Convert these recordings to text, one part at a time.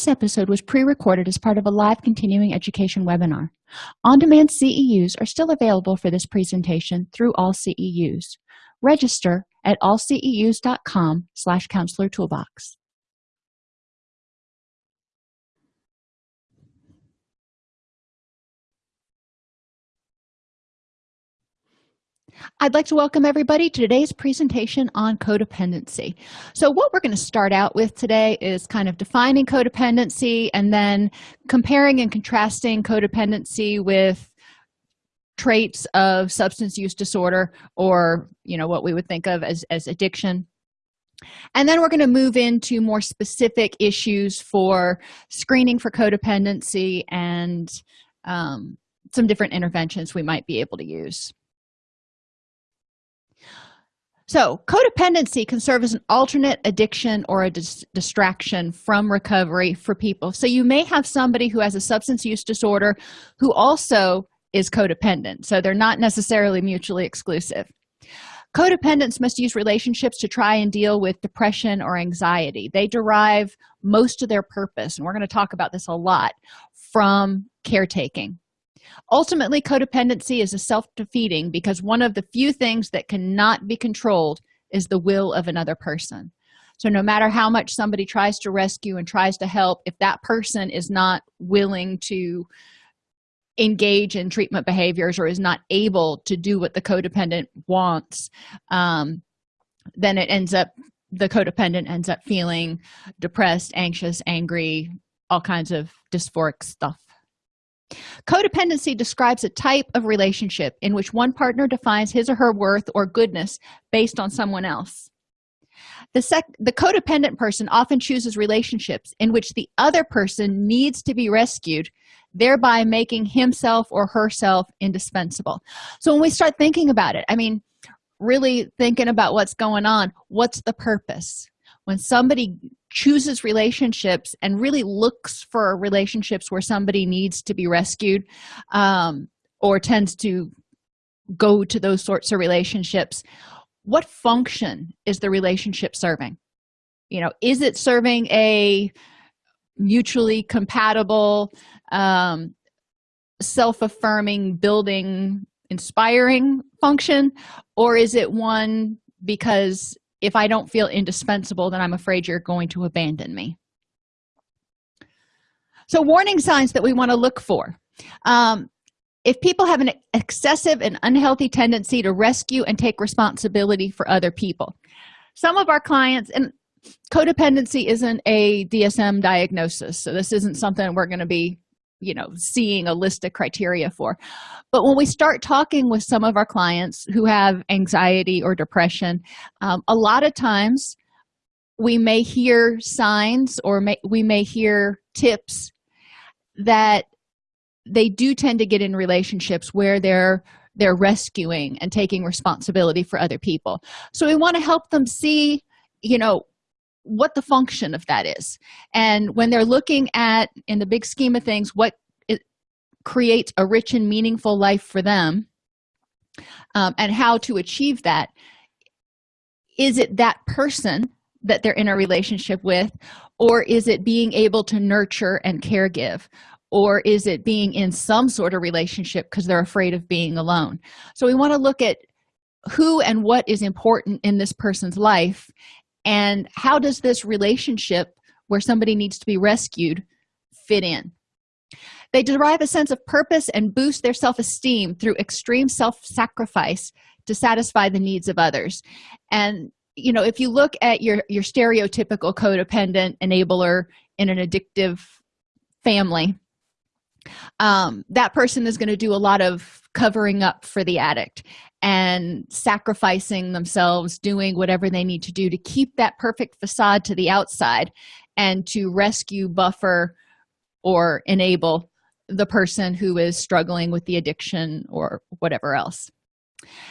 This episode was pre-recorded as part of a live continuing education webinar. On-demand CEUs are still available for this presentation through all CEUs. Register at allceus.com slash counselor toolbox. I'd like to welcome everybody to today's presentation on codependency. So what we're going to start out with today is kind of defining codependency and then comparing and contrasting codependency with traits of substance use disorder or you know what we would think of as, as addiction and then we're going to move into more specific issues for screening for codependency and um, some different interventions we might be able to use so codependency can serve as an alternate addiction or a dis distraction from recovery for people. So you may have somebody who has a substance use disorder who also is codependent. So they're not necessarily mutually exclusive. Codependents must use relationships to try and deal with depression or anxiety. They derive most of their purpose and we're going to talk about this a lot from caretaking ultimately codependency is a self-defeating because one of the few things that cannot be controlled is the will of another person. So no matter how much somebody tries to rescue and tries to help if that person is not willing to engage in treatment behaviors or is not able to do what the codependent wants um, then it ends up the codependent ends up feeling depressed anxious angry all kinds of dysphoric stuff codependency describes a type of relationship in which one partner defines his or her worth or goodness based on someone else. The sec the codependent person often chooses relationships in which the other person needs to be rescued thereby making himself or herself indispensable. So when we start thinking about it i mean really thinking about what's going on what's the purpose? When somebody chooses relationships and really looks for relationships where somebody needs to be rescued um, or tends to go to those sorts of relationships what function is the relationship serving? You know is it serving a mutually compatible um, self-affirming building inspiring function or is it one because if i don't feel indispensable then i'm afraid you're going to abandon me. So warning signs that we want to look for. Um, if people have an excessive and unhealthy tendency to rescue and take responsibility for other people. Some of our clients and codependency isn't a dsm diagnosis so this isn't something we're going to be you know seeing a list of criteria for. But when we start talking with some of our clients who have anxiety or depression um, a lot of times we may hear signs or may, we may hear tips that they do tend to get in relationships where they're they're rescuing and taking responsibility for other people. So we want to help them see you know what the function of that is. And when they're looking at in the big scheme of things what it creates a rich and meaningful life for them um, and how to achieve that is it that person that they're in a relationship with or is it being able to nurture and care give or is it being in some sort of relationship because they're afraid of being alone? So we want to look at who and what is important in this person's life and how does this relationship where somebody needs to be rescued fit in? They derive a sense of purpose and boost their self-esteem through extreme self-sacrifice to satisfy the needs of others. And you know if you look at your your stereotypical codependent enabler in an addictive family um, that person is going to do a lot of covering up for the addict and sacrificing themselves doing whatever they need to do to keep that perfect facade to the outside and to rescue buffer or enable the person who is struggling with the addiction or whatever else.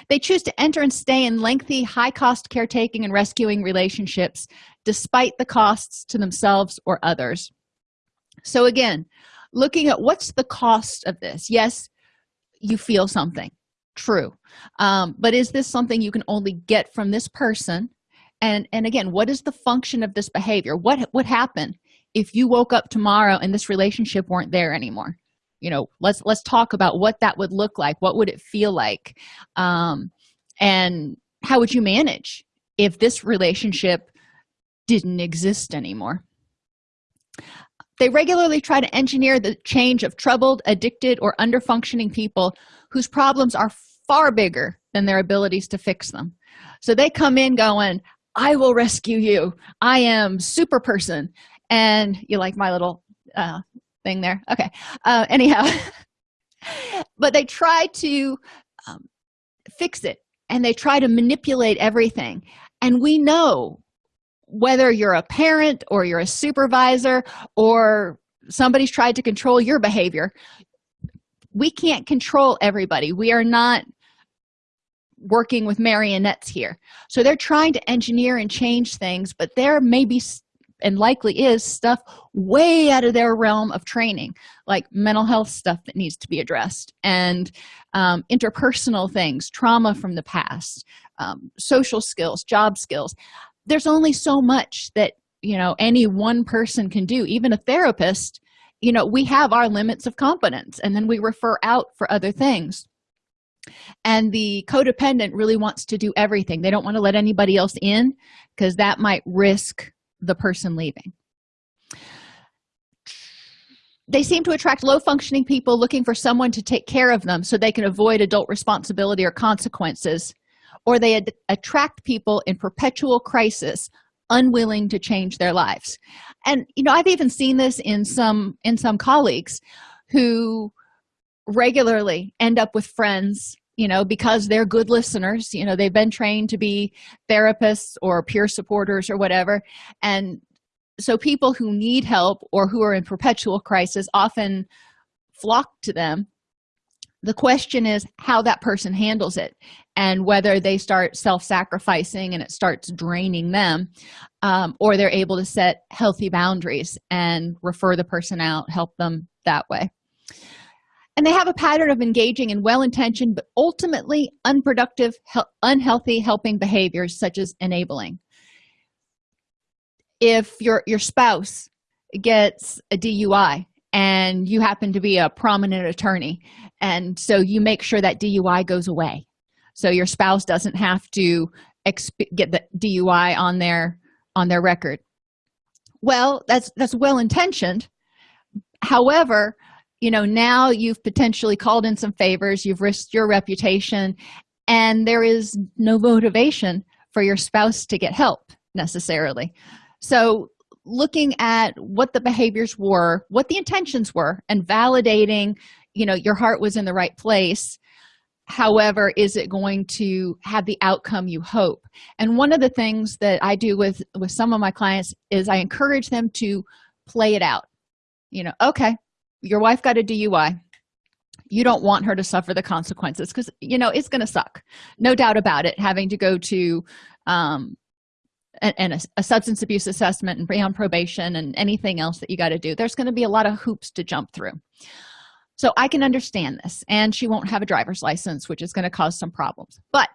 They choose to enter and stay in lengthy high-cost caretaking and rescuing relationships despite the costs to themselves or others. So again looking at what's the cost of this? Yes you feel something true. Um, but is this something you can only get from this person? And and again what is the function of this behavior? What what happened if you woke up tomorrow and this relationship weren't there anymore? You know let's let's talk about what that would look like. What would it feel like? Um, and how would you manage if this relationship didn't exist anymore? They regularly try to engineer the change of troubled addicted or underfunctioning people whose problems are far bigger than their abilities to fix them. So they come in going i will rescue you. I am super person. And you like my little uh, thing there? Okay. Uh, anyhow but they try to um, fix it and they try to manipulate everything. And we know whether you're a parent or you're a supervisor or somebody's tried to control your behavior we can't control everybody. We are not working with marionettes here. So they're trying to engineer and change things but there may be and likely is stuff way out of their realm of training like mental health stuff that needs to be addressed and um, interpersonal things trauma from the past um, social skills job skills. There's only so much that you know any one person can do even a therapist you know we have our limits of competence and then we refer out for other things and the codependent really wants to do everything. They don't want to let anybody else in because that might risk the person leaving. They seem to attract low functioning people looking for someone to take care of them so they can avoid adult responsibility or consequences or they ad attract people in perpetual crisis unwilling to change their lives. And you know i've even seen this in some in some colleagues who regularly end up with friends you know because they're good listeners you know they've been trained to be therapists or peer supporters or whatever. And so people who need help or who are in perpetual crisis often flock to them. The question is how that person handles it and whether they start self-sacrificing and it starts draining them um, or they're able to set healthy boundaries and refer the person out help them that way and they have a pattern of engaging in well-intentioned but ultimately unproductive unhealthy helping behaviors such as enabling. If your your spouse gets a dui and you happen to be a prominent attorney and so you make sure that dui goes away. So your spouse doesn't have to get the dui on their on their record. Well that's that's well intentioned however you know now you've potentially called in some favors you've risked your reputation and there is no motivation for your spouse to get help necessarily. So looking at what the behaviors were what the intentions were and validating you know your heart was in the right place however is it going to have the outcome you hope? And one of the things that i do with with some of my clients is i encourage them to play it out. You know okay your wife got a dui you don't want her to suffer the consequences because you know it's going to suck. No doubt about it having to go to um and, a, a, substance abuse assessment and be on probation and anything else that you got to do there's going to be a lot of hoops to jump through. So i can understand this and she won't have a driver's license which is going to cause some problems. But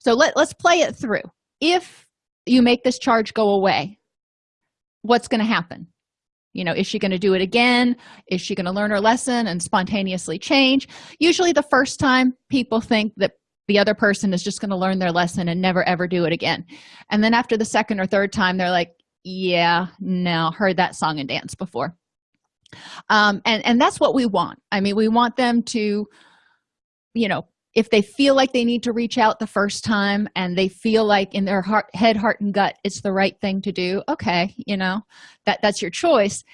so let, let's play it through. If you make this charge go away what's going to happen you know is she going to do it again? Is she going to learn her lesson and spontaneously change? Usually the first time people think that the other person is just going to learn their lesson and never ever do it again. And then after the second or third time they're like yeah no heard that song and dance before. Um and and that's what we want. I mean we want them to you know if they feel like they need to reach out the first time and they feel like in their heart head heart and gut it's the right thing to do okay you know that that's your choice.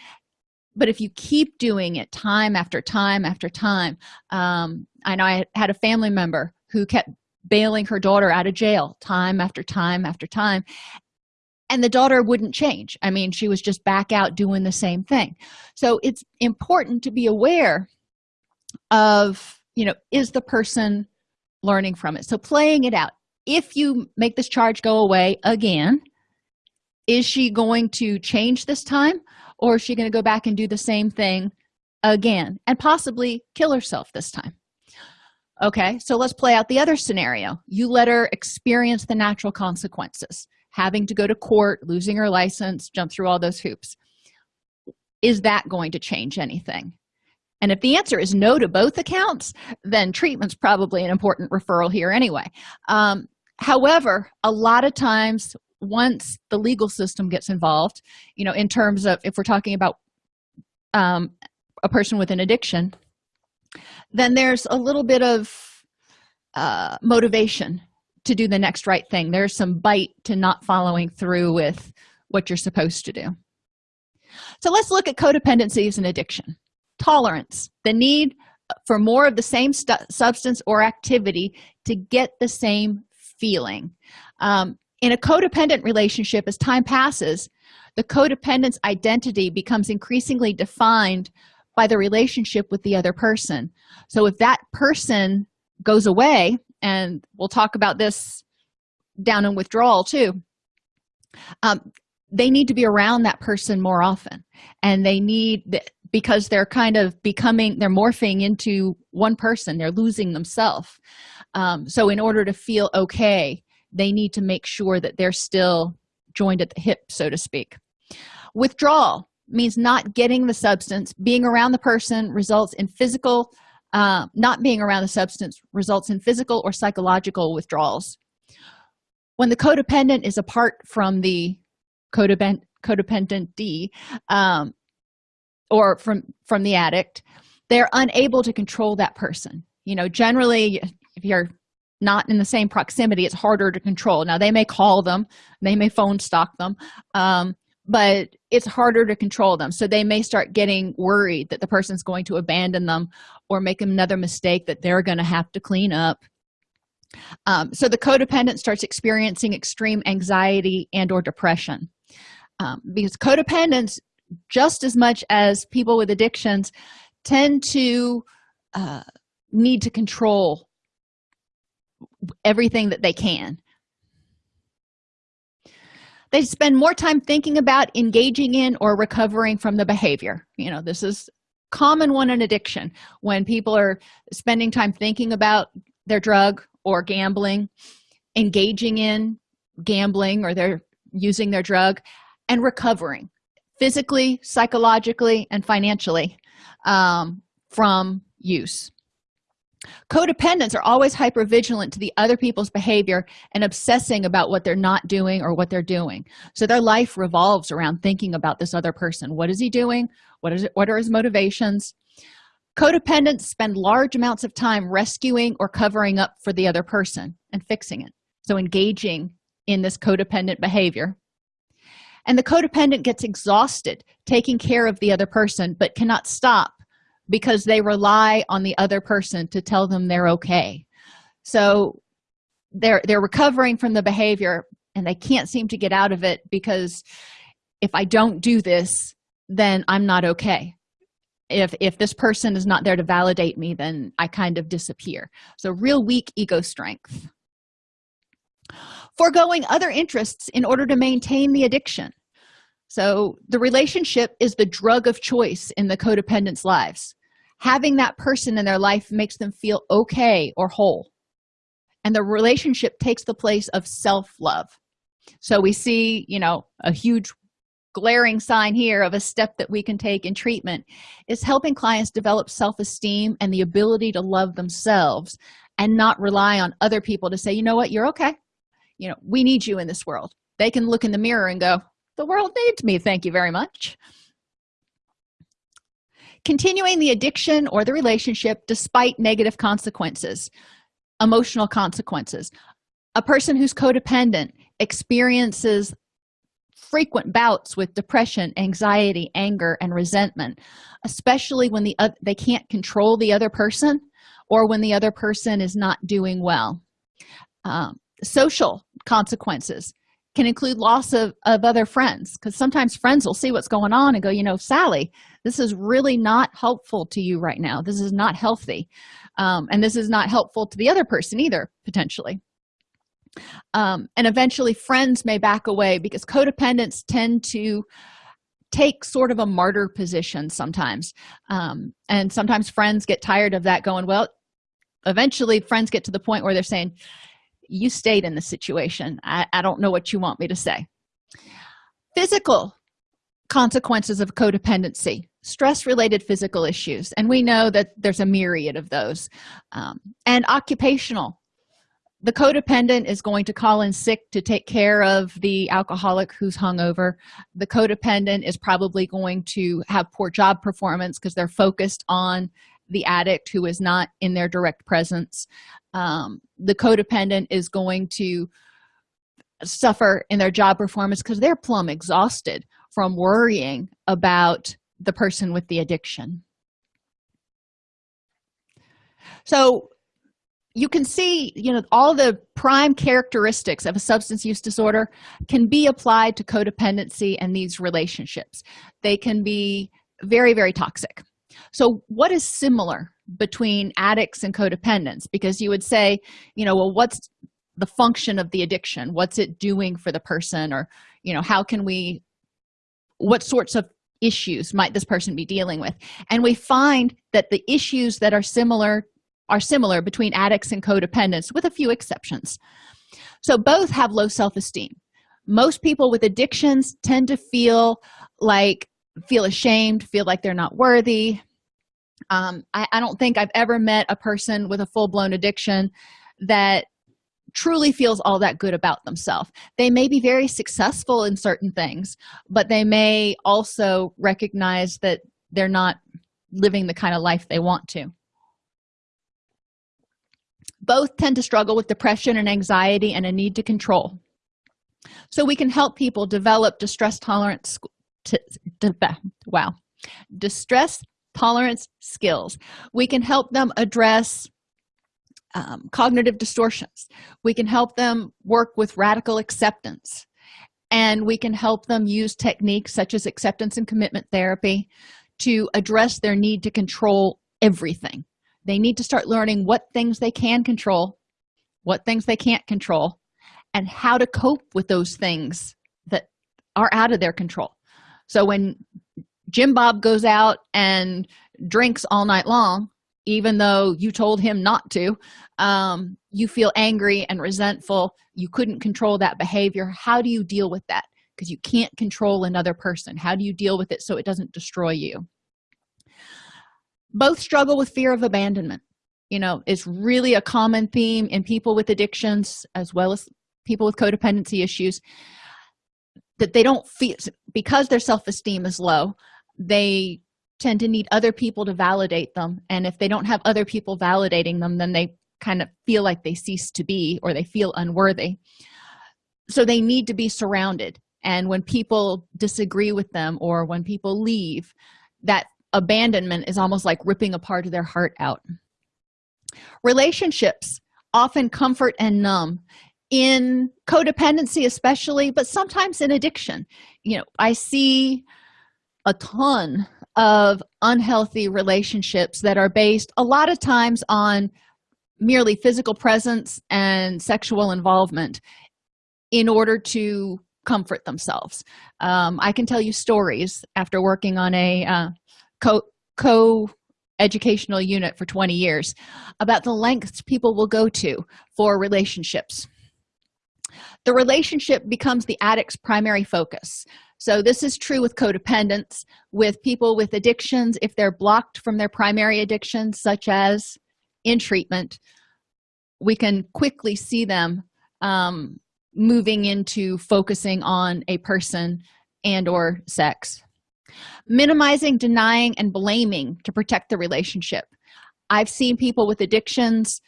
But if you keep doing it time after time after time um, i know i had a family member who kept bailing her daughter out of jail time after time after time and the daughter wouldn't change. I mean she was just back out doing the same thing. So it's important to be aware of you know is the person learning from it. So playing it out. If you make this charge go away again is she going to change this time or is she going to go back and do the same thing again and possibly kill herself this time? Okay so let's play out the other scenario. You let her experience the natural consequences having to go to court losing her license jump through all those hoops. Is that going to change anything and if the answer is no to both accounts then treatment's probably an important referral here anyway. Um, however a lot of times once the legal system gets involved you know in terms of if we're talking about um, a person with an addiction then there's a little bit of uh, motivation to do the next right thing. There's some bite to not following through with what you're supposed to do. So let's look at codependencies and addiction tolerance the need for more of the same substance or activity to get the same feeling. Um, in a codependent relationship as time passes the codependent's identity becomes increasingly defined by the relationship with the other person. So if that person goes away and we'll talk about this down in withdrawal too um, they need to be around that person more often. And they need because they're kind of becoming they're morphing into one person. They're losing themselves. Um, so in order to feel okay they need to make sure that they're still joined at the hip so to speak. Withdrawal means not getting the substance. Being around the person results in physical uh, not being around the substance results in physical or psychological withdrawals. When the codependent is apart from the codependent codependent d um, or from from the addict they're unable to control that person. You know generally if you're not in the same proximity it's harder to control. Now they may call them they may phone stalk them um, but it's harder to control them. So they may start getting worried that the person's going to abandon them or make another mistake that they're going to have to clean up. Um, so the codependent starts experiencing extreme anxiety and or depression. Um, because codependents just as much as people with addictions tend to uh, need to control everything that they can. They spend more time thinking about engaging in or recovering from the behavior. You know this is common one in addiction. When people are spending time thinking about their drug or gambling engaging in gambling or they're using their drug and recovering physically psychologically and financially um, from use. Codependents are always hyper vigilant to the other people's behavior and obsessing about what they're not doing or what they're doing. So their life revolves around thinking about this other person. What is he doing? What is it what are his motivations? Codependents spend large amounts of time rescuing or covering up for the other person and fixing it. So engaging in this codependent behavior and the codependent gets exhausted taking care of the other person but cannot stop because they rely on the other person to tell them they're okay. So they're they're recovering from the behavior and they can't seem to get out of it because if i don't do this then i'm not okay. If if this person is not there to validate me then i kind of disappear. So real weak ego strength foregoing other interests in order to maintain the addiction. So the relationship is the drug of choice in the codependent's lives. Having that person in their life makes them feel okay or whole. And the relationship takes the place of self-love. So we see you know a huge glaring sign here of a step that we can take in treatment is helping clients develop self-esteem and the ability to love themselves and not rely on other people to say you know what? You're okay you know we need you in this world. They can look in the mirror and go the world needs me thank you very much. Continuing the addiction or the relationship despite negative consequences emotional consequences. A person who's codependent experiences frequent bouts with depression anxiety anger and resentment especially when the uh, they can't control the other person or when the other person is not doing well. Um, social consequences. Can include loss of, of other friends because sometimes friends will see what's going on and go you know sally this is really not helpful to you right now. This is not healthy. Um, and this is not helpful to the other person either potentially. Um, and eventually friends may back away because codependents tend to take sort of a martyr position sometimes. Um, and sometimes friends get tired of that going well eventually friends get to the point where they're saying you stayed in the situation. I, I don't know what you want me to say. Physical consequences of codependency stress related physical issues and we know that there's a myriad of those um, and occupational. The codependent is going to call in sick to take care of the alcoholic who's hungover. The codependent is probably going to have poor job performance because they're focused on the addict who is not in their direct presence. Um, the codependent is going to suffer in their job performance because they're plumb exhausted from worrying about the person with the addiction. So you can see you know all the prime characteristics of a substance use disorder can be applied to codependency and these relationships. They can be very very toxic so what is similar between addicts and codependents? Because you would say you know well what's the function of the addiction? What's it doing for the person? Or you know how can we what sorts of issues might this person be dealing with? And we find that the issues that are similar are similar between addicts and codependents with a few exceptions. So both have low self-esteem. Most people with addictions tend to feel like feel ashamed feel like they're not worthy. Um, I, I don't think i've ever met a person with a full-blown addiction that truly feels all that good about themselves. They may be very successful in certain things but they may also recognize that they're not living the kind of life they want to. Both tend to struggle with depression and anxiety and a need to control. So we can help people develop distress tolerance to, to, wow. Distress tolerance skills. We can help them address um, cognitive distortions. We can help them work with radical acceptance. And we can help them use techniques such as acceptance and commitment therapy to address their need to control everything. They need to start learning what things they can control what things they can't control and how to cope with those things that are out of their control so when jim bob goes out and drinks all night long even though you told him not to um, you feel angry and resentful. You couldn't control that behavior. How do you deal with that? Because you can't control another person. How do you deal with it so it doesn't destroy you? Both struggle with fear of abandonment. You know it's really a common theme in people with addictions as well as people with codependency issues that they don't feel because their self-esteem is low they tend to need other people to validate them and if they don't have other people validating them then they kind of feel like they cease to be or they feel unworthy. So they need to be surrounded and when people disagree with them or when people leave that abandonment is almost like ripping a part of their heart out. Relationships often comfort and numb in codependency especially but sometimes in addiction. You know i see a ton of unhealthy relationships that are based a lot of times on merely physical presence and sexual involvement in order to comfort themselves. Um, i can tell you stories after working on a uh, co co educational unit for 20 years about the lengths people will go to for relationships the relationship becomes the addict's primary focus. So this is true with codependence with people with addictions. If they're blocked from their primary addictions such as in treatment we can quickly see them um, moving into focusing on a person and or sex. Minimizing denying and blaming to protect the relationship. I've seen people with addictions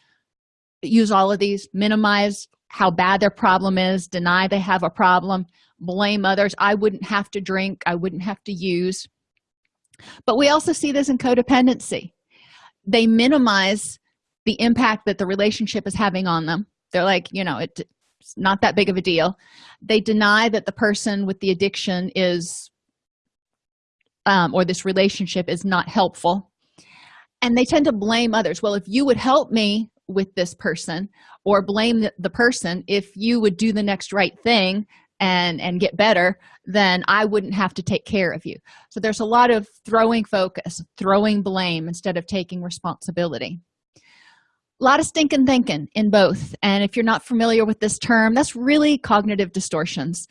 use all of these minimize how bad their problem is deny they have a problem blame others. I wouldn't have to drink. I wouldn't have to use. But we also see this in codependency. They minimize the impact that the relationship is having on them. They're like you know it, it's not that big of a deal. They deny that the person with the addiction is um, or this relationship is not helpful. And they tend to blame others. Well if you would help me with this person or blame the, person. If you would do the next right thing and and get better then i wouldn't have to take care of you. So there's a lot of throwing focus throwing blame instead of taking responsibility. A lot of stinking thinking in both. And if you're not familiar with this term that's really cognitive distortions.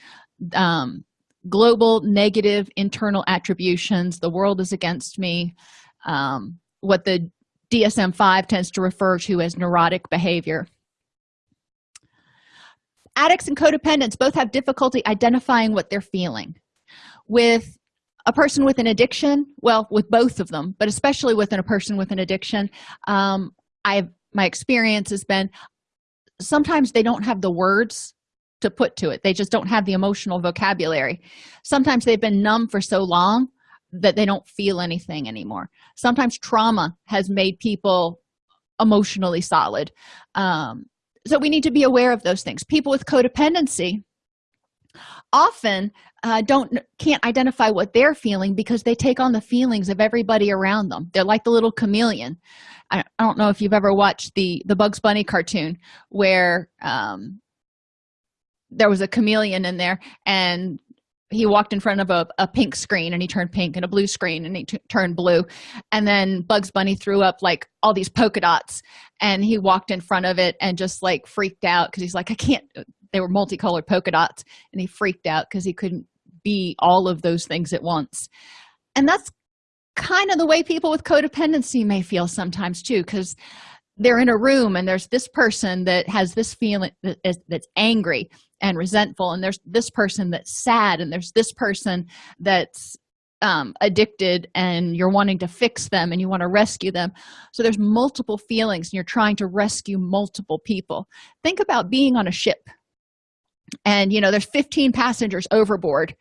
Um, global negative internal attributions. The world is against me. Um, what the dsm-5 tends to refer to as neurotic behavior. Addicts and codependents both have difficulty identifying what they're feeling. With a person with an addiction well with both of them but especially within a person with an addiction um, i've my experience has been sometimes they don't have the words to put to it. They just don't have the emotional vocabulary. Sometimes they've been numb for so long that they don't feel anything anymore. Sometimes trauma has made people emotionally solid. Um, so we need to be aware of those things. People with codependency often uh, don't can't identify what they're feeling because they take on the feelings of everybody around them. They're like the little chameleon. I, I don't know if you've ever watched the the bugs bunny cartoon where um, there was a chameleon in there and he walked in front of a, a pink screen and he turned pink and a blue screen and he turned blue. And then bugs bunny threw up like all these polka dots and he walked in front of it and just like freaked out because he's like i can't they were multicolored polka dots and he freaked out because he couldn't be all of those things at once. And that's kind of the way people with codependency may feel sometimes too because they're in a room and there's this person that has this feeling that's angry and resentful and there's this person that's sad and there's this person that's um, addicted and you're wanting to fix them and you want to rescue them. So there's multiple feelings and you're trying to rescue multiple people. Think about being on a ship and you know there's 15 passengers overboard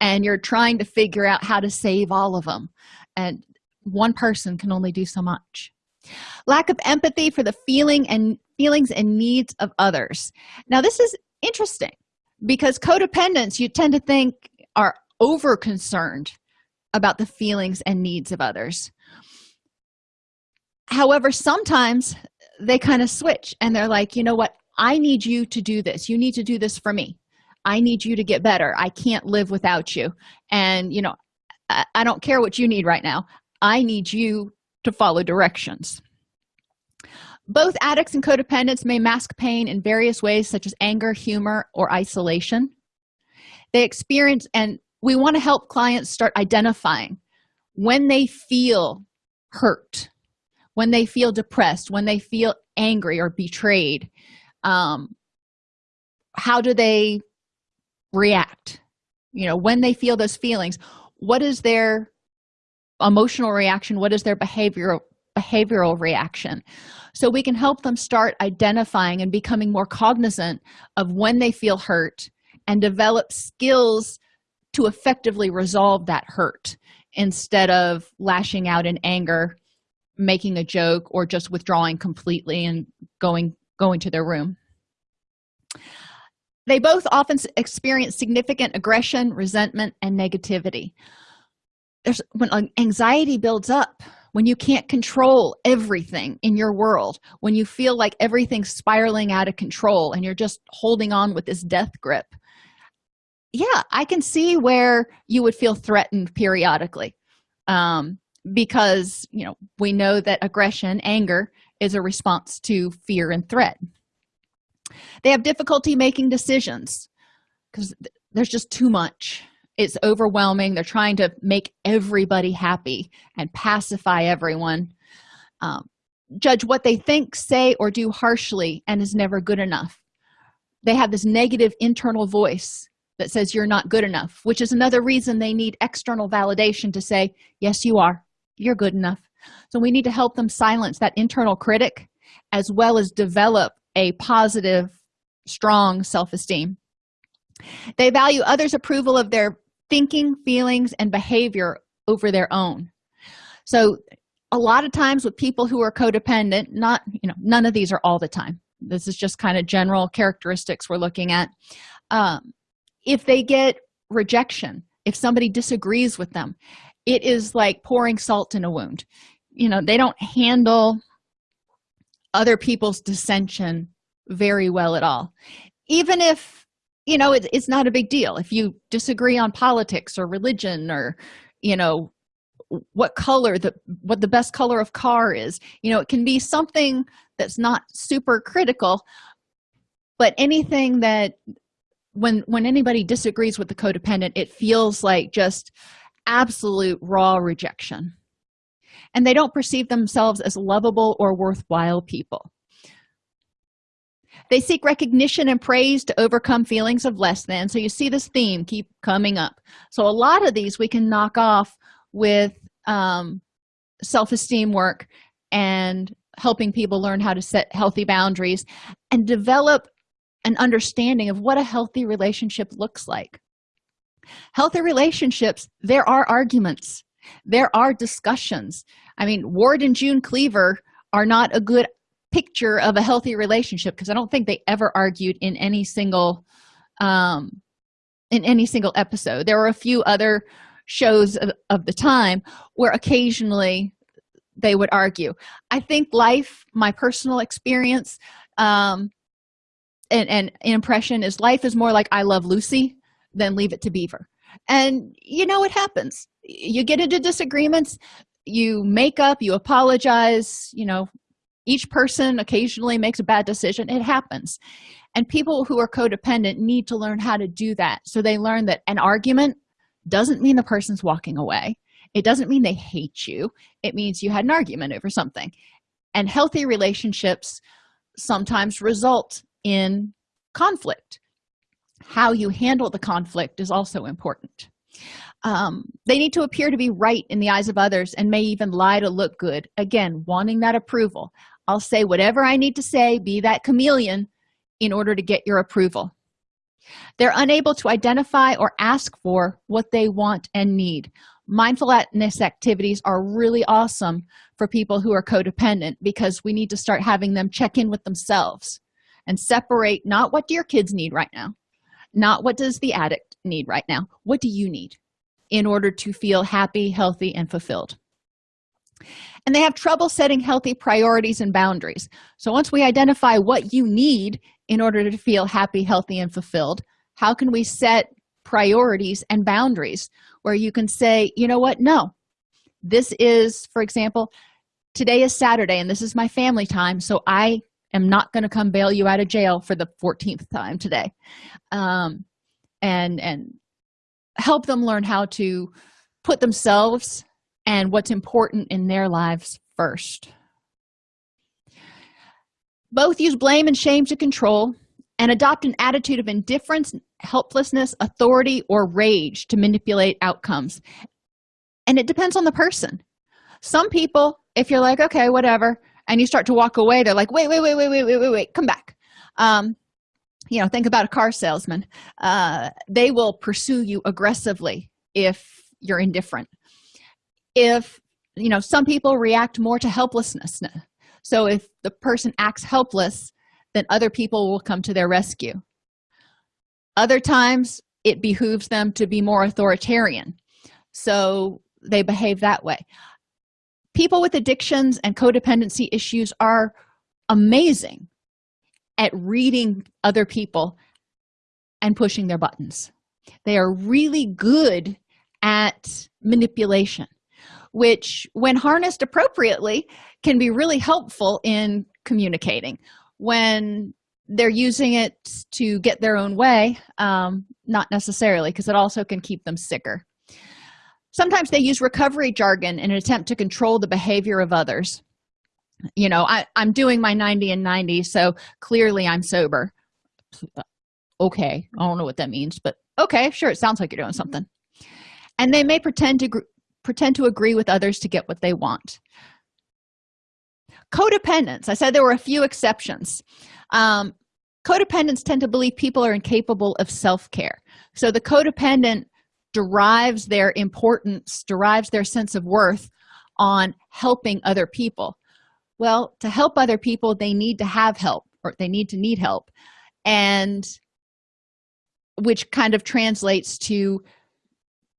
and you're trying to figure out how to save all of them and one person can only do so much. Lack of empathy for the feeling and feelings and needs of others. Now this is interesting because codependents you tend to think are over concerned about the feelings and needs of others. However sometimes they kind of switch and they're like you know what? I need you to do this. You need to do this for me. I need you to get better. I can't live without you. And you know i, I don't care what you need right now. I need you to follow directions both addicts and codependents may mask pain in various ways such as anger humor or isolation. They experience and we want to help clients start identifying when they feel hurt when they feel depressed when they feel angry or betrayed um, how do they react? You know when they feel those feelings what is their emotional reaction? What is their behavioral behavioral reaction. So we can help them start identifying and becoming more cognizant of when they feel hurt and develop skills to effectively resolve that hurt instead of lashing out in anger making a joke or just withdrawing completely and going going to their room. They both often experience significant aggression resentment and negativity. There's when anxiety builds up when you can't control everything in your world when you feel like everything's spiraling out of control and you're just holding on with this death grip yeah i can see where you would feel threatened periodically um, because you know we know that aggression anger is a response to fear and threat. They have difficulty making decisions because there's just too much it's overwhelming. They're trying to make everybody happy and pacify everyone. Um, judge what they think say or do harshly and is never good enough. They have this negative internal voice that says you're not good enough which is another reason they need external validation to say yes you are. You're good enough. So we need to help them silence that internal critic as well as develop a positive strong self-esteem. They value others approval of their thinking feelings and behavior over their own. So a lot of times with people who are codependent not you know none of these are all the time. This is just kind of general characteristics we're looking at. Um, if they get rejection if somebody disagrees with them it is like pouring salt in a wound. You know they don't handle other people's dissension very well at all. Even if you know it, it's not a big deal. If you disagree on politics or religion or you know what color the what the best color of car is you know it can be something that's not super critical but anything that when when anybody disagrees with the codependent it feels like just absolute raw rejection. And they don't perceive themselves as lovable or worthwhile people they seek recognition and praise to overcome feelings of less than. So you see this theme keep coming up. So a lot of these we can knock off with um, self-esteem work and helping people learn how to set healthy boundaries and develop an understanding of what a healthy relationship looks like. Healthy relationships there are arguments. There are discussions. I mean ward and june cleaver are not a good picture of a healthy relationship because i don't think they ever argued in any single um in any single episode. There were a few other shows of, of the time where occasionally they would argue. I think life my personal experience um and, and impression is life is more like i love lucy than leave it to beaver. And you know it happens. You get into disagreements you make up you apologize you know each person occasionally makes a bad decision. It happens. And people who are codependent need to learn how to do that. So they learn that an argument doesn't mean the person's walking away. It doesn't mean they hate you. It means you had an argument over something. And healthy relationships sometimes result in conflict. How you handle the conflict is also important. Um, they need to appear to be right in the eyes of others and may even lie to look good. Again wanting that approval i'll say whatever i need to say be that chameleon in order to get your approval. They're unable to identify or ask for what they want and need. Mindfulness activities are really awesome for people who are codependent because we need to start having them check in with themselves and separate not what do your kids need right now not what does the addict need right now what do you need in order to feel happy healthy and fulfilled and they have trouble setting healthy priorities and boundaries. So once we identify what you need in order to feel happy healthy and fulfilled how can we set priorities and boundaries where you can say you know what? No. This is for example today is saturday and this is my family time so i am not going to come bail you out of jail for the 14th time today. Um, and and help them learn how to put themselves and what's important in their lives first. Both use blame and shame to control and adopt an attitude of indifference helplessness authority or rage to manipulate outcomes. And it depends on the person. Some people if you're like okay whatever and you start to walk away they're like wait wait wait wait wait wait wait wait come back. Um you know think about a car salesman. Uh they will pursue you aggressively if you're indifferent if you know some people react more to helplessness. So if the person acts helpless then other people will come to their rescue. Other times it behooves them to be more authoritarian. So they behave that way. People with addictions and codependency issues are amazing at reading other people and pushing their buttons. They are really good at manipulation which when harnessed appropriately can be really helpful in communicating. When they're using it to get their own way um, not necessarily because it also can keep them sicker. Sometimes they use recovery jargon in an attempt to control the behavior of others. You know I, i'm doing my 90 and 90 so clearly i'm sober. Okay i don't know what that means but okay sure it sounds like you're doing something. And they may pretend to pretend to agree with others to get what they want. Codependence. I said there were a few exceptions. Um, codependents tend to believe people are incapable of self-care. So the codependent derives their importance derives their sense of worth on helping other people. Well to help other people they need to have help or they need to need help and which kind of translates to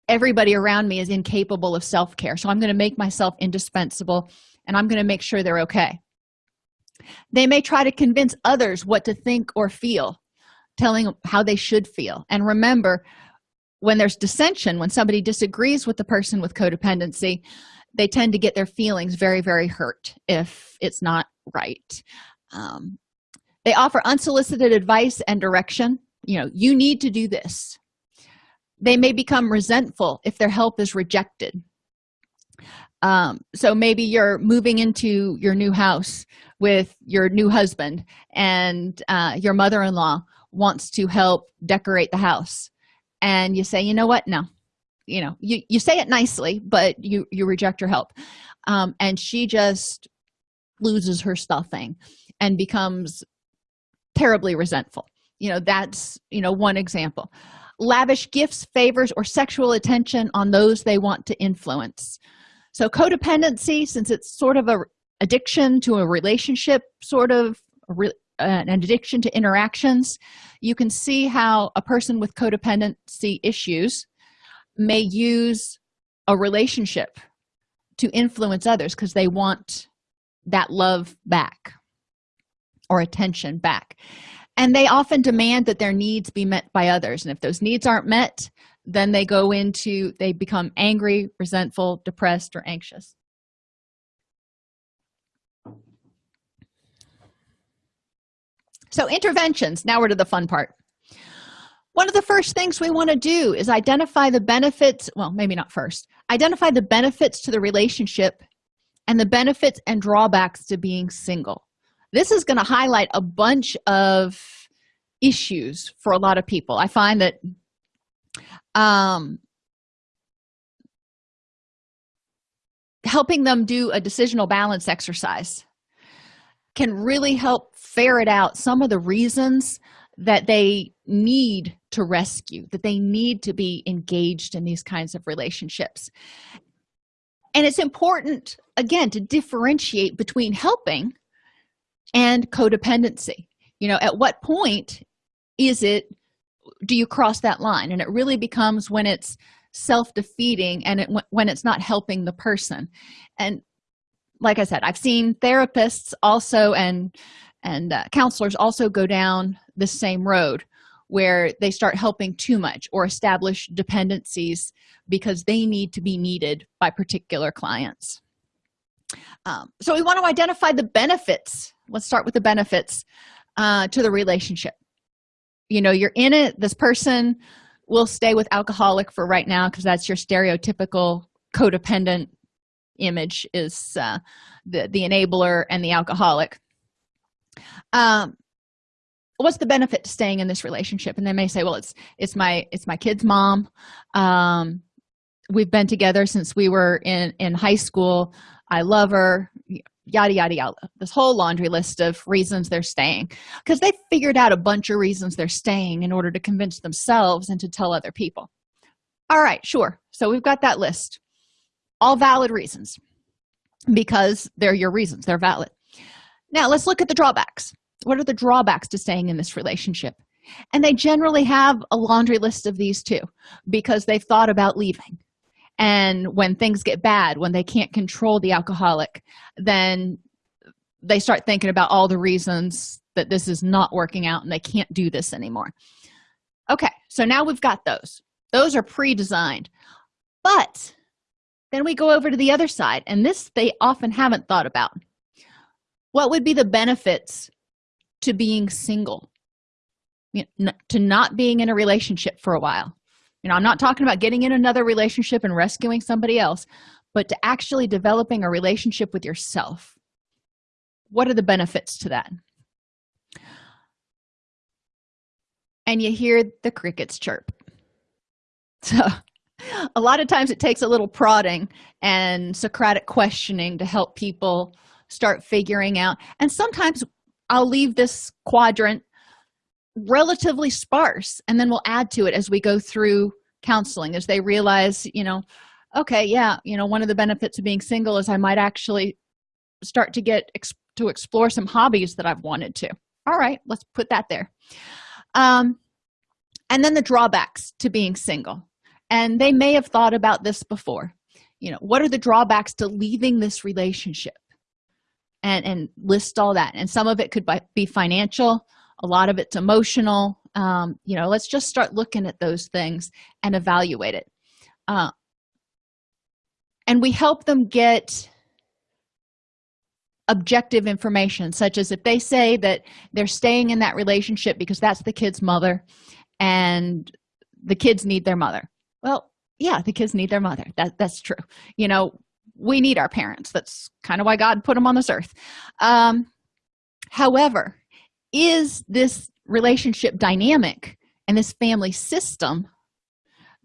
everybody around me is incapable of self-care. So i'm going to make myself indispensable and i'm going to make sure they're okay. They may try to convince others what to think or feel telling how they should feel. And remember when there's dissension when somebody disagrees with the person with codependency they tend to get their feelings very very hurt if it's not right. Um, they offer unsolicited advice and direction. You know you need to do this they may become resentful if their help is rejected. Um, so maybe you're moving into your new house with your new husband and uh, your mother-in-law wants to help decorate the house. And you say you know what? No. You know you, you say it nicely but you you reject her help. Um, and she just loses her stuffing and becomes terribly resentful. You know that's you know one example lavish gifts favors or sexual attention on those they want to influence. So codependency since it's sort of a addiction to a relationship sort of re, an addiction to interactions you can see how a person with codependency issues may use a relationship to influence others because they want that love back or attention back and they often demand that their needs be met by others. And if those needs aren't met then they go into they become angry resentful depressed or anxious. So interventions. Now we're to the fun part. One of the first things we want to do is identify the benefits well maybe not first identify the benefits to the relationship and the benefits and drawbacks to being single this is going to highlight a bunch of issues for a lot of people. I find that um helping them do a decisional balance exercise can really help ferret out some of the reasons that they need to rescue that they need to be engaged in these kinds of relationships. And it's important again to differentiate between helping and codependency. You know at what point is it do you cross that line? And it really becomes when it's self-defeating and it, when it's not helping the person. And like i said i've seen therapists also and and uh, counselors also go down the same road where they start helping too much or establish dependencies because they need to be needed by particular clients. Um, so we want to identify the benefits let's start with the benefits uh, to the relationship. You know you're in it this person will stay with alcoholic for right now because that's your stereotypical codependent image is uh, the the enabler and the alcoholic. Um what's the benefit to staying in this relationship? And they may say well it's it's my it's my kid's mom. Um we've been together since we were in in high school. I love her yada yada yada. This whole laundry list of reasons they're staying. Because they figured out a bunch of reasons they're staying in order to convince themselves and to tell other people. All right sure. So we've got that list. All valid reasons. Because they're your reasons. They're valid. Now let's look at the drawbacks. What are the drawbacks to staying in this relationship? And they generally have a laundry list of these too because they've thought about leaving and when things get bad when they can't control the alcoholic then they start thinking about all the reasons that this is not working out and they can't do this anymore. Okay so now we've got those. Those are pre-designed. But then we go over to the other side and this they often haven't thought about. What would be the benefits to being single? You know, to not being in a relationship for a while you know i'm not talking about getting in another relationship and rescuing somebody else but to actually developing a relationship with yourself. What are the benefits to that? And you hear the crickets chirp. So a lot of times it takes a little prodding and socratic questioning to help people start figuring out. And sometimes i'll leave this quadrant relatively sparse and then we'll add to it as we go through counseling as they realize you know okay yeah you know one of the benefits of being single is i might actually start to get ex to explore some hobbies that i've wanted to. All right let's put that there. Um and then the drawbacks to being single. And they may have thought about this before. You know what are the drawbacks to leaving this relationship? And and list all that. And some of it could be financial a lot of it's emotional. Um, you know let's just start looking at those things and evaluate it. Uh, and we help them get objective information such as if they say that they're staying in that relationship because that's the kid's mother and the kids need their mother. Well yeah the kids need their mother. That that's true. You know we need our parents. That's kind of why god put them on this earth. Um however is this relationship dynamic and this family system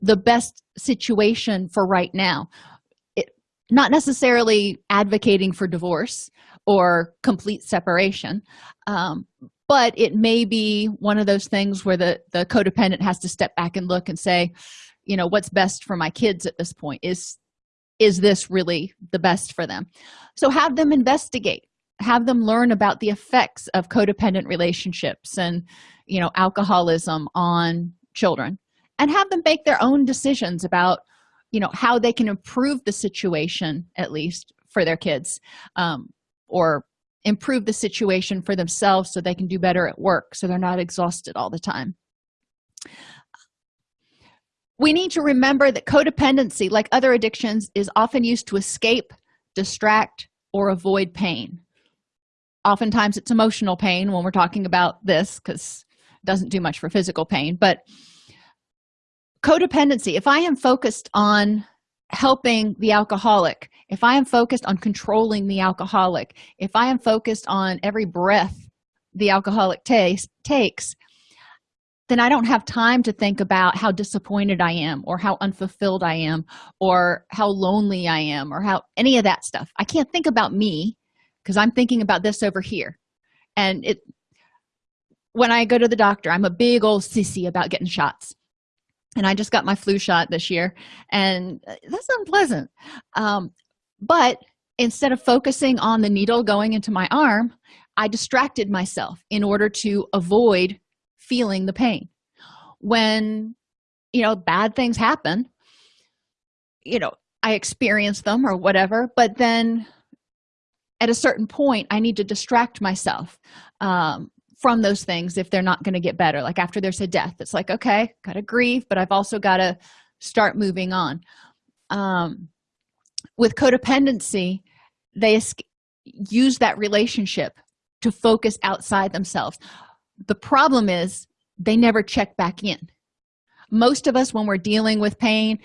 the best situation for right now? It, not necessarily advocating for divorce or complete separation um, but it may be one of those things where the the codependent has to step back and look and say you know what's best for my kids at this point? Is is this really the best for them? So have them investigate have them learn about the effects of codependent relationships and you know alcoholism on children and have them make their own decisions about you know how they can improve the situation at least for their kids um, or improve the situation for themselves so they can do better at work so they're not exhausted all the time. We need to remember that codependency like other addictions is often used to escape distract or avoid pain oftentimes it's emotional pain when we're talking about this because it doesn't do much for physical pain but codependency if i am focused on helping the alcoholic if i am focused on controlling the alcoholic if i am focused on every breath the alcoholic takes takes then i don't have time to think about how disappointed i am or how unfulfilled i am or how lonely i am or how any of that stuff. I can't think about me because i'm thinking about this over here. And it when i go to the doctor i'm a big old sissy about getting shots. And i just got my flu shot this year and uh, that's unpleasant. Um, but instead of focusing on the needle going into my arm i distracted myself in order to avoid feeling the pain. When you know bad things happen you know i experience them or whatever but then at a certain point i need to distract myself um, from those things if they're not going to get better. Like after there's a death it's like okay gotta grieve but i've also got to start moving on. Um, with codependency they use that relationship to focus outside themselves. The problem is they never check back in. Most of us when we're dealing with pain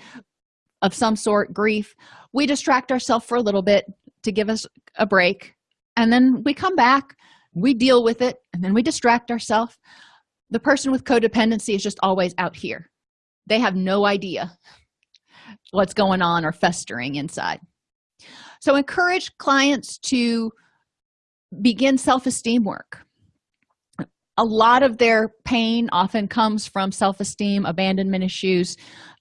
of some sort grief we distract ourselves for a little bit to give us a break. And then we come back we deal with it and then we distract ourselves. The person with codependency is just always out here. They have no idea what's going on or festering inside. So encourage clients to begin self-esteem work. A lot of their pain often comes from self-esteem abandonment issues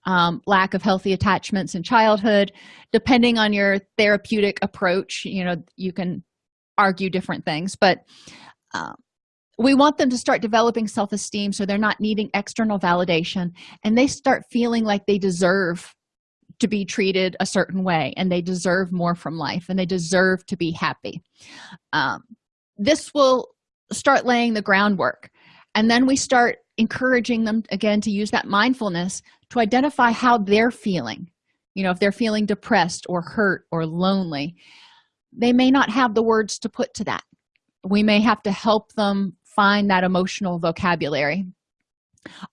um, lack of healthy attachments in childhood. Depending on your therapeutic approach you know you can argue different things but um, we want them to start developing self-esteem so they're not needing external validation and they start feeling like they deserve to be treated a certain way and they deserve more from life and they deserve to be happy. Um, this will start laying the groundwork and then we start encouraging them again to use that mindfulness to identify how they're feeling. You know if they're feeling depressed or hurt or lonely they may not have the words to put to that. We may have to help them find that emotional vocabulary.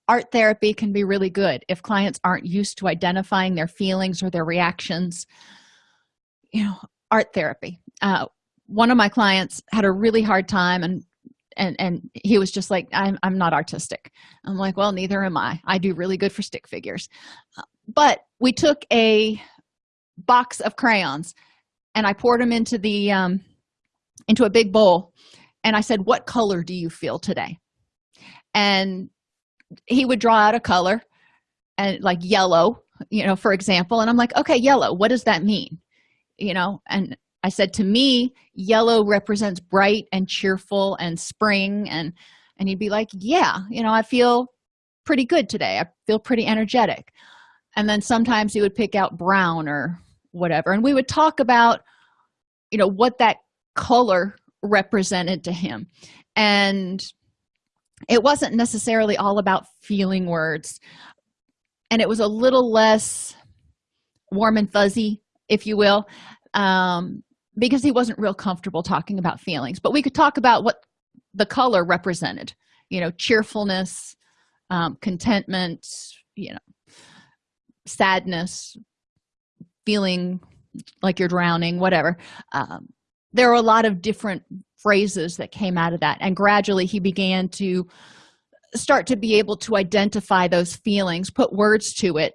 Art therapy can be really good if clients aren't used to identifying their feelings or their reactions. You know art therapy. Uh, one of my clients had a really hard time and and and he was just like i'm, I'm not artistic. I'm like well neither am i. I do really good for stick figures. But we took a box of crayons and i poured them into the um into a big bowl and i said what color do you feel today? And he would draw out a color and like yellow you know for example and i'm like okay yellow. What does that mean? You know and i said to me yellow represents bright and cheerful and spring. And and he'd be like yeah you know i feel pretty good today. I feel pretty energetic. And then sometimes he would pick out brown or whatever. And we would talk about you know what that color represented to him. And it wasn't necessarily all about feeling words. And it was a little less warm and fuzzy if you will. Um, because he wasn't real comfortable talking about feelings but we could talk about what the color represented you know cheerfulness um, contentment you know sadness feeling like you're drowning whatever. Um, there are a lot of different phrases that came out of that and gradually he began to start to be able to identify those feelings put words to it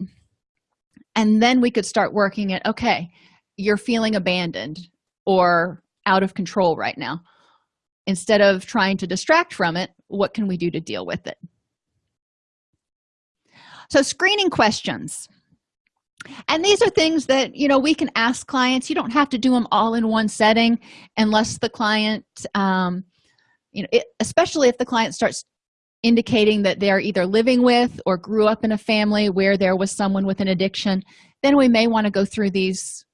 and then we could start working at okay you're feeling abandoned or out of control right now. Instead of trying to distract from it what can we do to deal with it? So screening questions. And these are things that you know we can ask clients. You don't have to do them all in one setting unless the client um, you know it, especially if the client starts indicating that they're either living with or grew up in a family where there was someone with an addiction then we may want to go through these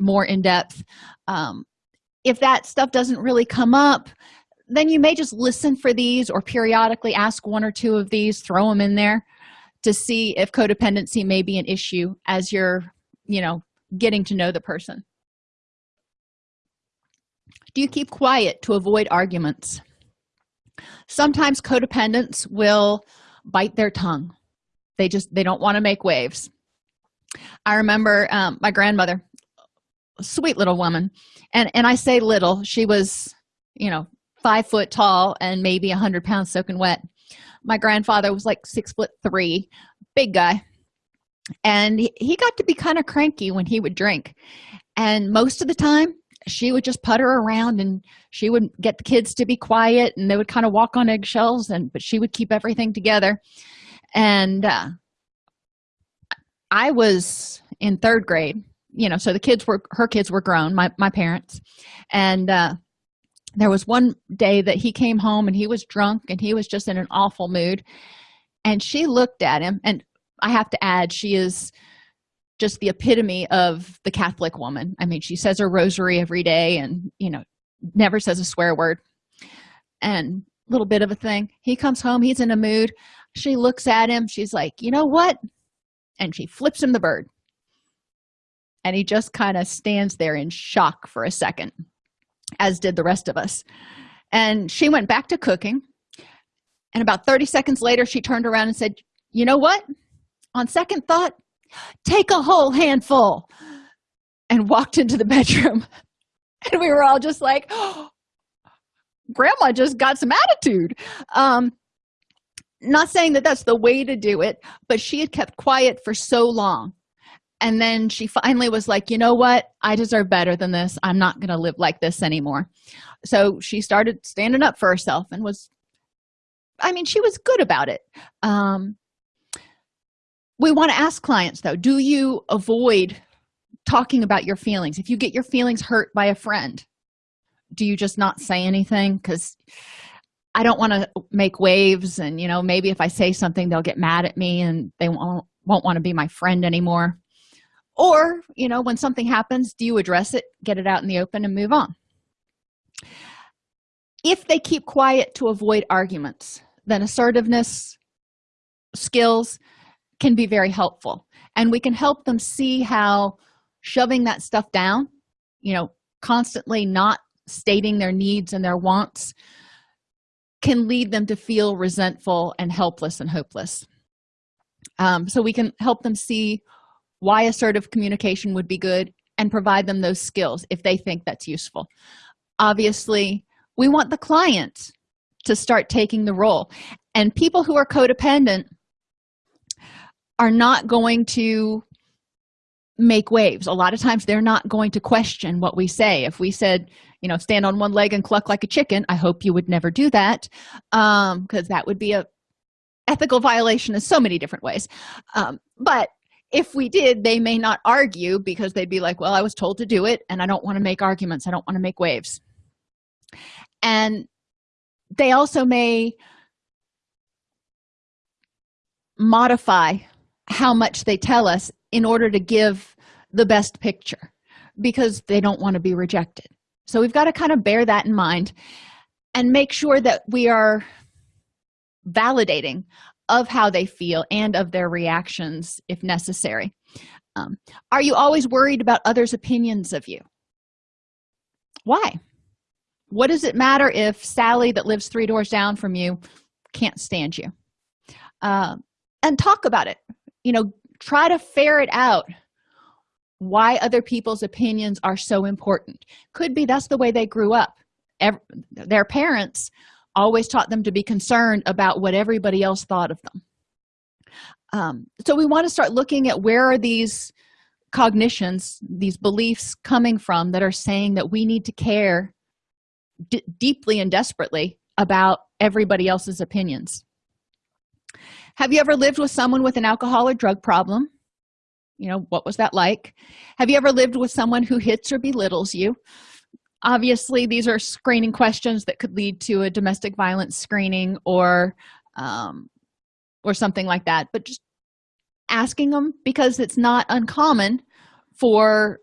more in depth. Um, if that stuff doesn't really come up then you may just listen for these or periodically ask one or two of these throw them in there to see if codependency may be an issue as you're you know getting to know the person. Do you keep quiet to avoid arguments? Sometimes codependents will bite their tongue. They just they don't want to make waves. I remember um, my grandmother sweet little woman. And and i say little she was you know five foot tall and maybe a hundred pounds soaking wet. My grandfather was like six foot three big guy. And he, he got to be kind of cranky when he would drink. And most of the time she would just putter around and she would get the kids to be quiet and they would kind of walk on eggshells and but she would keep everything together. And uh, i was in third grade you know so the kids were her kids were grown my, my parents. And uh, there was one day that he came home and he was drunk and he was just in an awful mood. And she looked at him and i have to add she is just the epitome of the catholic woman. I mean she says her rosary every day and you know never says a swear word. And little bit of a thing he comes home he's in a mood. She looks at him she's like you know what? And she flips him the bird and he just kind of stands there in shock for a second as did the rest of us. And she went back to cooking. And about 30 seconds later she turned around and said you know what? On second thought take a whole handful and walked into the bedroom. And we were all just like oh, grandma just got some attitude. Um not saying that that's the way to do it but she had kept quiet for so long and then she finally was like you know what? I deserve better than this. I'm not going to live like this anymore. So she started standing up for herself and was i mean she was good about it. Um we want to ask clients though do you avoid talking about your feelings? If you get your feelings hurt by a friend do you just not say anything? Because i don't want to make waves and you know maybe if i say something they'll get mad at me and they won't won't want to be my friend anymore or you know when something happens do you address it get it out in the open and move on? If they keep quiet to avoid arguments then assertiveness skills can be very helpful. And we can help them see how shoving that stuff down you know constantly not stating their needs and their wants can lead them to feel resentful and helpless and hopeless. Um, so we can help them see why assertive communication would be good and provide them those skills if they think that's useful. Obviously we want the client to start taking the role. And people who are codependent are not going to make waves. A lot of times they're not going to question what we say. If we said you know stand on one leg and cluck like a chicken i hope you would never do that um because that would be a ethical violation in so many different ways. Um, but if we did they may not argue because they'd be like well i was told to do it and i don't want to make arguments. I don't want to make waves. And they also may modify how much they tell us in order to give the best picture because they don't want to be rejected. So we've got to kind of bear that in mind and make sure that we are validating of how they feel and of their reactions if necessary. Um, are you always worried about others opinions of you? Why? What does it matter if sally that lives three doors down from you can't stand you? Uh, and talk about it. You know try to ferret out why other people's opinions are so important. Could be that's the way they grew up. Every, their parents always taught them to be concerned about what everybody else thought of them. Um, so we want to start looking at where are these cognitions these beliefs coming from that are saying that we need to care deeply and desperately about everybody else's opinions. Have you ever lived with someone with an alcohol or drug problem? You know what was that like? Have you ever lived with someone who hits or belittles you obviously these are screening questions that could lead to a domestic violence screening or um, or something like that but just asking them because it's not uncommon for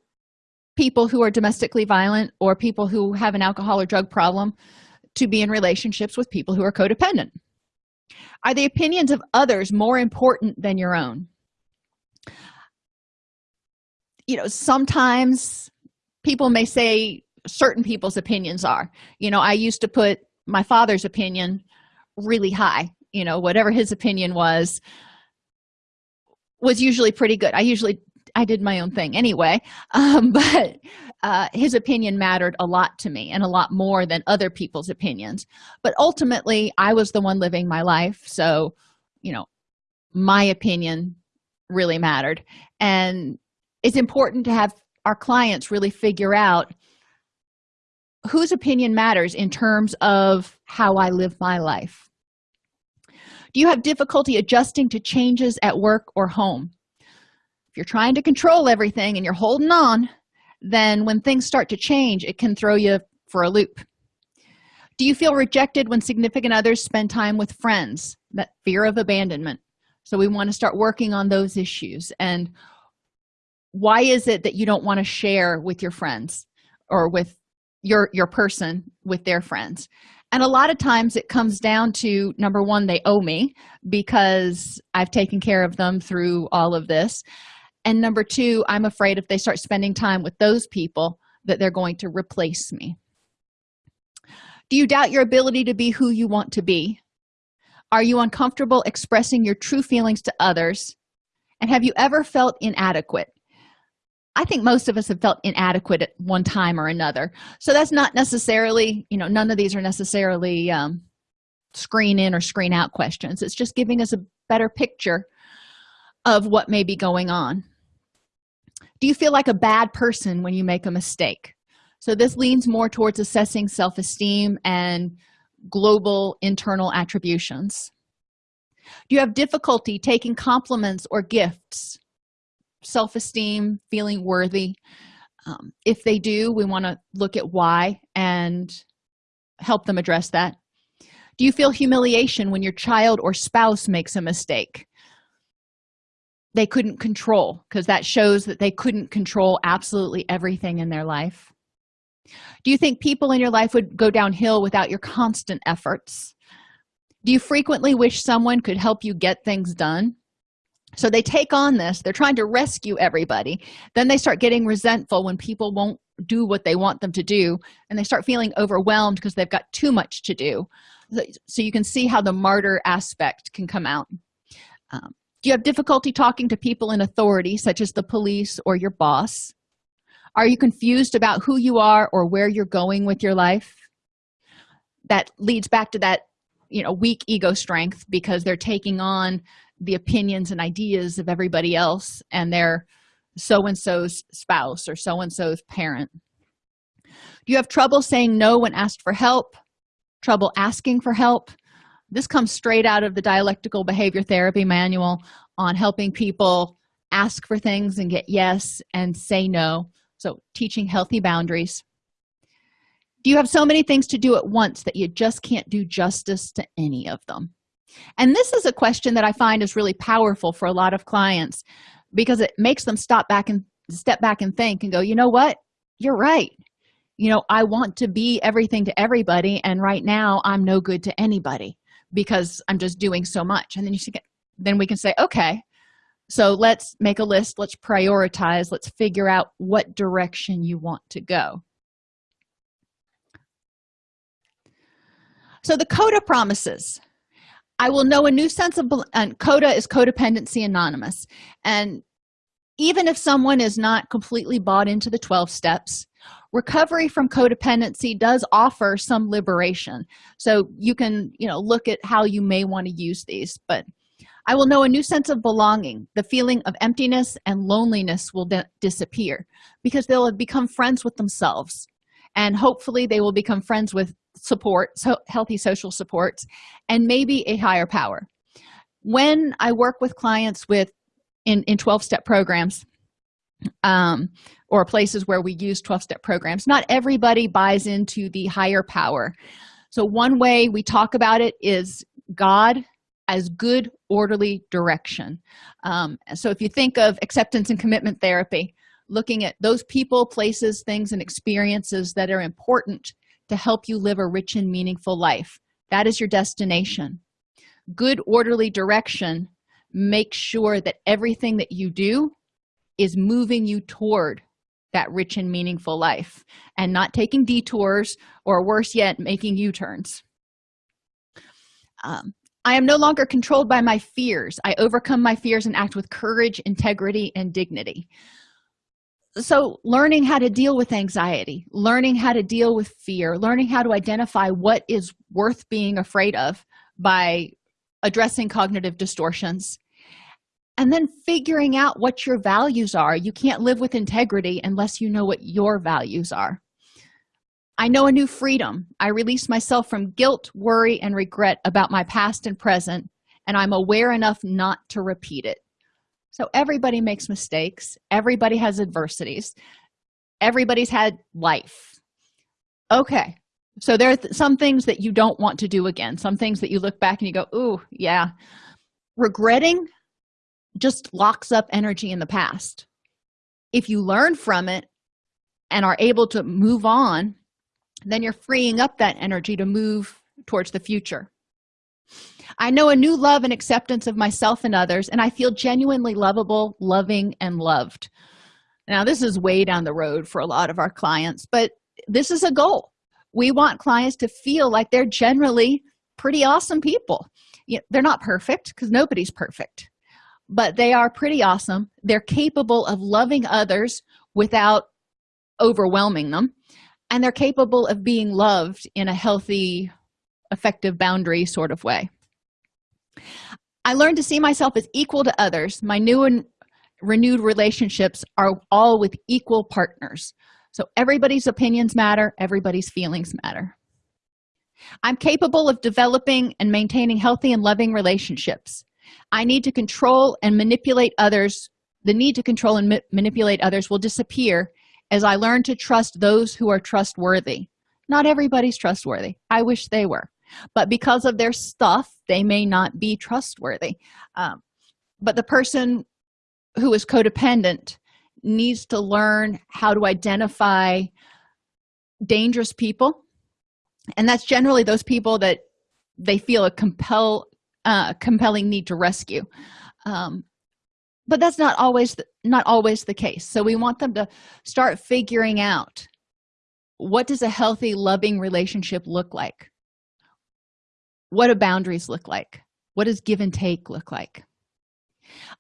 people who are domestically violent or people who have an alcohol or drug problem to be in relationships with people who are codependent. Are the opinions of others more important than your own? You know sometimes people may say certain people's opinions are. You know i used to put my father's opinion really high you know whatever his opinion was was usually pretty good. I usually i did my own thing anyway um, but uh, his opinion mattered a lot to me and a lot more than other people's opinions. But ultimately i was the one living my life so you know my opinion really mattered. And it's important to have our clients really figure out whose opinion matters in terms of how i live my life? Do you have difficulty adjusting to changes at work or home? If you're trying to control everything and you're holding on then when things start to change it can throw you for a loop. Do you feel rejected when significant others spend time with friends? That fear of abandonment. So we want to start working on those issues. And why is it that you don't want to share with your friends or with your your person with their friends. And a lot of times it comes down to number one they owe me because i've taken care of them through all of this. And number two i'm afraid if they start spending time with those people that they're going to replace me. Do you doubt your ability to be who you want to be? Are you uncomfortable expressing your true feelings to others? And have you ever felt inadequate i think most of us have felt inadequate at one time or another. So that's not necessarily you know none of these are necessarily um, screen in or screen out questions. It's just giving us a better picture of what may be going on. Do you feel like a bad person when you make a mistake? So this leans more towards assessing self-esteem and global internal attributions. Do you have difficulty taking compliments or gifts self-esteem feeling worthy. Um, if they do we want to look at why and help them address that. Do you feel humiliation when your child or spouse makes a mistake? They couldn't control because that shows that they couldn't control absolutely everything in their life. Do you think people in your life would go downhill without your constant efforts? Do you frequently wish someone could help you get things done so they take on this they're trying to rescue everybody. Then they start getting resentful when people won't do what they want them to do and they start feeling overwhelmed because they've got too much to do. So you can see how the martyr aspect can come out. Um, do you have difficulty talking to people in authority such as the police or your boss? Are you confused about who you are or where you're going with your life? That leads back to that you know weak ego strength because they're taking on the opinions and ideas of everybody else and their so-and-so's spouse or so-and-so's parent. Do you have trouble saying no when asked for help? Trouble asking for help? This comes straight out of the dialectical behavior therapy manual on helping people ask for things and get yes and say no. So teaching healthy boundaries. Do you have so many things to do at once that you just can't do justice to any of them and this is a question that i find is really powerful for a lot of clients because it makes them stop back and step back and think and go you know what? You're right. You know i want to be everything to everybody and right now i'm no good to anybody because i'm just doing so much. And then you get then we can say okay so let's make a list. Let's prioritize. Let's figure out what direction you want to go. So the coda promises i will know a new sense of and coda is codependency anonymous. And even if someone is not completely bought into the 12 steps recovery from codependency does offer some liberation. So you can you know look at how you may want to use these but i will know a new sense of belonging. The feeling of emptiness and loneliness will disappear because they'll have become friends with themselves and hopefully they will become friends with support so healthy social supports and maybe a higher power. When i work with clients with in in 12-step programs um or places where we use 12-step programs not everybody buys into the higher power. So one way we talk about it is god as good orderly direction. Um, so if you think of acceptance and commitment therapy looking at those people places things and experiences that are important to help you live a rich and meaningful life. That is your destination. Good orderly direction make sure that everything that you do is moving you toward that rich and meaningful life and not taking detours or worse yet making u-turns. Um, i am no longer controlled by my fears. I overcome my fears and act with courage integrity and dignity so learning how to deal with anxiety learning how to deal with fear learning how to identify what is worth being afraid of by addressing cognitive distortions and then figuring out what your values are. You can't live with integrity unless you know what your values are. I know a new freedom. I release myself from guilt worry and regret about my past and present and i'm aware enough not to repeat it so everybody makes mistakes. Everybody has adversities. Everybody's had life. Okay. So there are th some things that you don't want to do again. Some things that you look back and you go ooh yeah. Regretting just locks up energy in the past. If you learn from it and are able to move on then you're freeing up that energy to move towards the future i know a new love and acceptance of myself and others and i feel genuinely lovable loving and loved. Now this is way down the road for a lot of our clients but this is a goal. We want clients to feel like they're generally pretty awesome people. They're not perfect because nobody's perfect but they are pretty awesome. They're capable of loving others without overwhelming them and they're capable of being loved in a healthy effective boundary sort of way i learned to see myself as equal to others. My new and renewed relationships are all with equal partners. So everybody's opinions matter everybody's feelings matter. I'm capable of developing and maintaining healthy and loving relationships. I need to control and manipulate others. The need to control and ma manipulate others will disappear as i learn to trust those who are trustworthy. Not everybody's trustworthy. I wish they were but because of their stuff they may not be trustworthy. Um, but the person who is codependent needs to learn how to identify dangerous people. And that's generally those people that they feel a compel uh, compelling need to rescue. Um, but that's not always the, not always the case. So we want them to start figuring out what does a healthy loving relationship look like what do boundaries look like? What does give and take look like?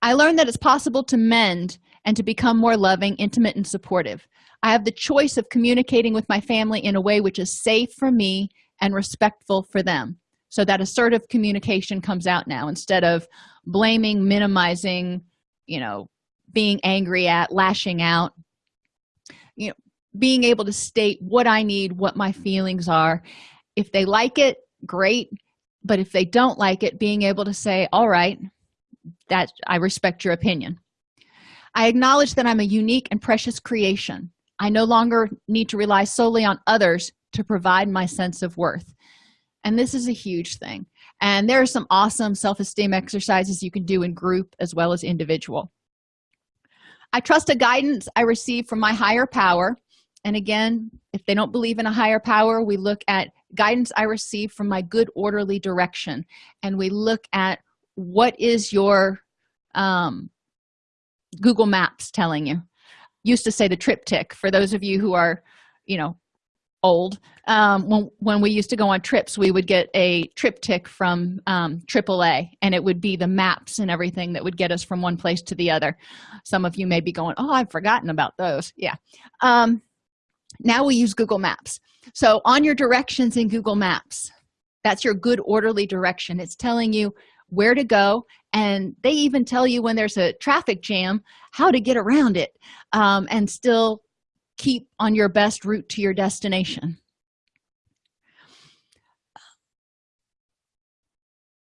I learned that it's possible to mend and to become more loving intimate and supportive. I have the choice of communicating with my family in a way which is safe for me and respectful for them. So that assertive communication comes out now instead of blaming minimizing you know being angry at lashing out. You know being able to state what i need what my feelings are. If they like it great but if they don't like it being able to say all right that i respect your opinion. I acknowledge that i'm a unique and precious creation. I no longer need to rely solely on others to provide my sense of worth. And this is a huge thing. And there are some awesome self-esteem exercises you can do in group as well as individual. I trust the guidance i receive from my higher power. And again if they don't believe in a higher power we look at guidance i receive from my good orderly direction. And we look at what is your um, google maps telling you. Used to say the TripTik for those of you who are you know old. Um, when, when we used to go on trips we would get a TripTik from um, aaa and it would be the maps and everything that would get us from one place to the other. Some of you may be going oh i've forgotten about those. Yeah. Um, now we use google maps. So on your directions in google maps that's your good orderly direction. It's telling you where to go and they even tell you when there's a traffic jam how to get around it um, and still keep on your best route to your destination.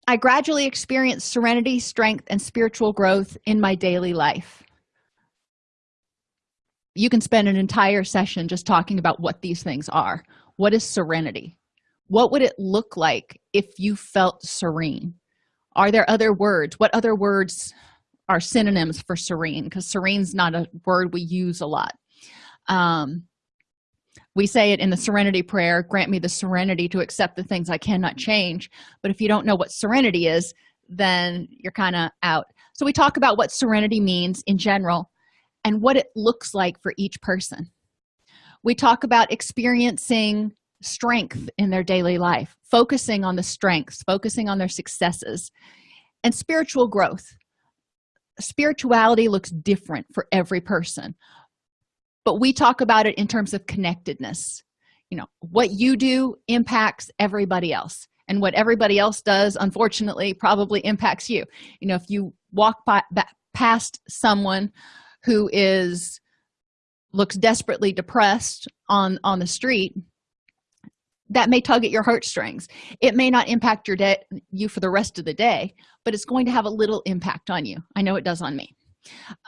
I gradually experienced serenity strength and spiritual growth in my daily life you can spend an entire session just talking about what these things are. What is serenity? What would it look like if you felt serene? Are there other words? What other words are synonyms for serene? Because serene's not a word we use a lot. Um, we say it in the serenity prayer grant me the serenity to accept the things i cannot change. But if you don't know what serenity is then you're kind of out. So we talk about what serenity means in general and what it looks like for each person. We talk about experiencing strength in their daily life focusing on the strengths focusing on their successes and spiritual growth. Spirituality looks different for every person but we talk about it in terms of connectedness. You know what you do impacts everybody else and what everybody else does unfortunately probably impacts you. You know if you walk by, past someone who is looks desperately depressed on on the street that may tug at your heartstrings. It may not impact your day you for the rest of the day but it's going to have a little impact on you. I know it does on me.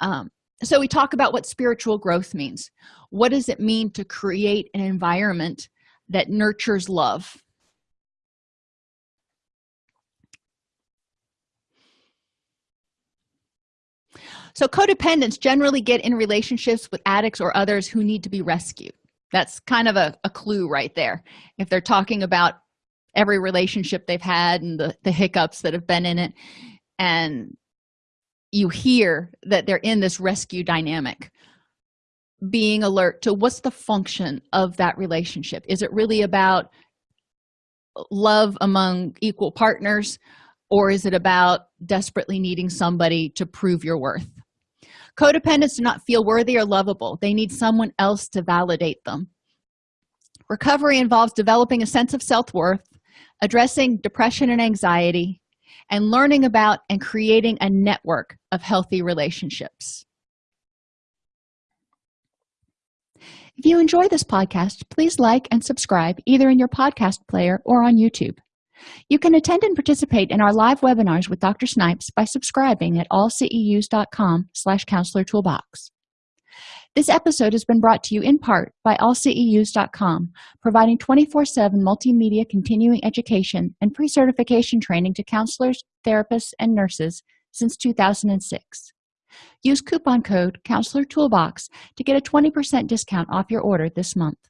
Um, so we talk about what spiritual growth means. What does it mean to create an environment that nurtures love so codependents generally get in relationships with addicts or others who need to be rescued. That's kind of a, a clue right there. If they're talking about every relationship they've had and the, the hiccups that have been in it and you hear that they're in this rescue dynamic being alert to what's the function of that relationship. Is it really about love among equal partners or is it about desperately needing somebody to prove your worth? Codependents do not feel worthy or lovable. They need someone else to validate them. Recovery involves developing a sense of self-worth addressing depression and anxiety and learning about and creating a network of healthy relationships. If you enjoy this podcast please like and subscribe either in your podcast player or on youtube you can attend and participate in our live webinars with dr snipes by subscribing at allceus.com slash counselor toolbox. This episode has been brought to you in part by allceus.com providing 24-7 multimedia continuing education and pre-certification training to counselors therapists and nurses since 2006 use coupon code counselor toolbox to get a 20 percent discount off your order this month